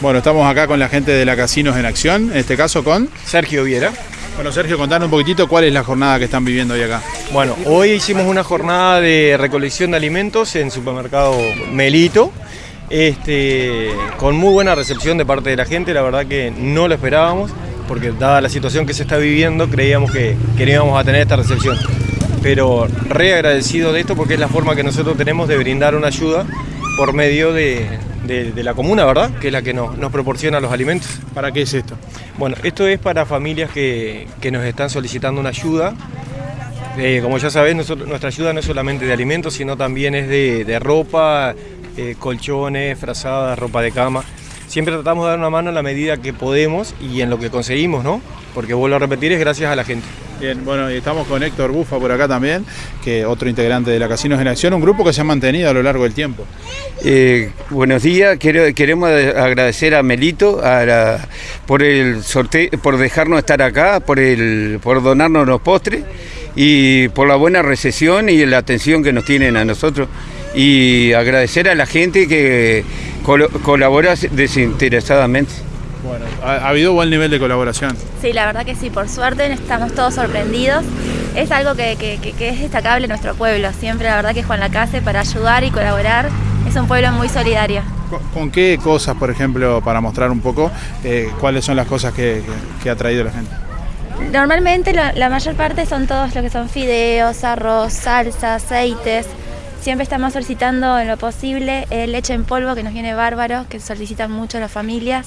Bueno, estamos acá con la gente de la Casinos en Acción, en este caso con... Sergio Viera. Bueno, Sergio, contanos un poquitito cuál es la jornada que están viviendo hoy acá. Bueno, hoy hicimos una jornada de recolección de alimentos en supermercado Melito, este, con muy buena recepción de parte de la gente, la verdad que no lo esperábamos, porque dada la situación que se está viviendo, creíamos que, que no íbamos a tener esta recepción. Pero re agradecido de esto porque es la forma que nosotros tenemos de brindar una ayuda por medio de, de- de la comuna, ¿verdad? Que es la que nos, nos proporciona los alimentos. ¿Para qué es esto? Bueno, esto es para familias que, que nos están solicitando una ayuda. Eh, como ya sabés, nosotros- nuestra ayuda no es solamente de alimentos, sino también es de, de ropa, eh, colchones, frazadas, ropa de cama. Siempre tratamos de dar una mano en la medida que podemos y en lo que conseguimos, ¿no? Porque vuelvo a repetir, es gracias a la gente. Bien, bueno, y estamos con Héctor Bufa por acá también, que otro integrante de la Casinos en Acción, un grupo que se ha mantenido a lo largo del tiempo. Eh, buenos días, queremos agradecer a Melito por el sorteo, por dejarnos estar acá, por donarnos los postres y por la buena recepción y la atención que nos tienen a nosotros. Y agradecer a la gente que colabora desinteresadamente. Bueno, ha, ha habido buen nivel de colaboración. Sí, la verdad que sí, por suerte estamos todos sorprendidos. Es algo que, que- que- que es destacable en nuestro pueblo. Siempre la verdad que Juan Lacase para ayudar y colaborar es un pueblo muy solidario. ¿Con, qué cosas, por ejemplo, para mostrar un poco, eh, cuáles son las cosas que, que- que ha traído la gente? Normalmente la, la mayor parte son todos lo que son fideos, arroz, salsa, aceites. Siempre estamos solicitando en lo posible eh, leche en polvo que nos viene bárbaro, que solicitan mucho las familias.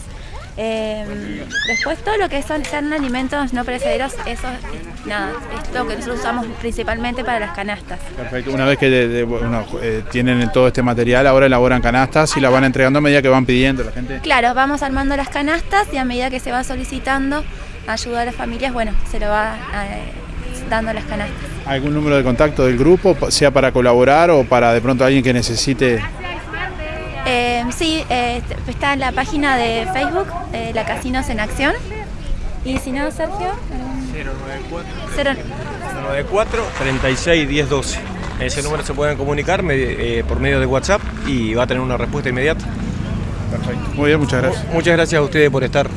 Eh, después todo lo que son, son alimentos no perecederos, eso eh, nada, es lo que nosotros usamos principalmente para las canastas. Perfecto. Una vez que de- de- bueno, eh, tienen todo este material, ahora elaboran canastas y las van entregando a medida que van pidiendo la gente. Claro, vamos armando las canastas y a medida que se va solicitando ayuda a las familias, bueno, se lo va eh, dando las canastas. ¿Algún número de contacto del grupo, sea para colaborar o para de pronto alguien que necesite? Eh, sí, eh, está en la página de Facebook, eh, La Casinos en Acción. Y si no, Sergio, algún- 094 cero- 094 36 10 12. Ese número se pueden comunicar me- eh, por medio de WhatsApp y va a tener una respuesta inmediata. Perfecto. Muy bien, muchas gracias. Muchas gracias a ustedes por estar.